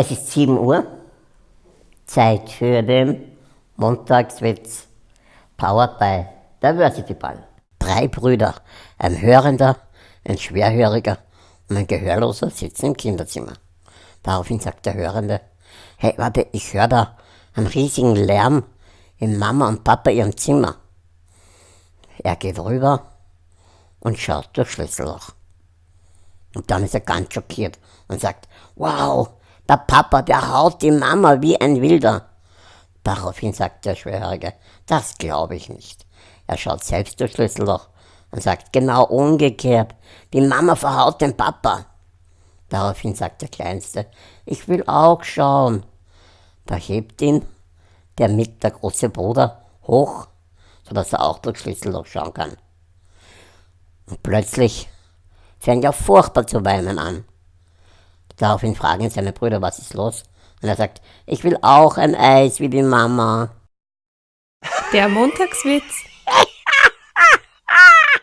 Es ist 7 Uhr, Zeit für den Montagswitz, powered by Diversity Ball. Drei Brüder, ein Hörender, ein Schwerhöriger und ein Gehörloser sitzen im Kinderzimmer. Daraufhin sagt der Hörende, hey, warte, ich höre da einen riesigen Lärm in Mama und Papa ihrem Zimmer. Er geht rüber und schaut durch Schlüsselloch. Und dann ist er ganz schockiert und sagt, wow, der Papa, der haut die Mama wie ein Wilder. Daraufhin sagt der Schwerhörige, das glaube ich nicht. Er schaut selbst durch Schlüsselloch und sagt, genau umgekehrt, die Mama verhaut den Papa. Daraufhin sagt der Kleinste, ich will auch schauen. Da hebt ihn der mit der große Bruder hoch, sodass er auch durch Schlüsselloch schauen kann. Und plötzlich fängt er furchtbar zu weinen an. Daraufhin fragen seine Brüder, was ist los? Und er sagt, ich will auch ein Eis wie die Mama. Der Montagswitz.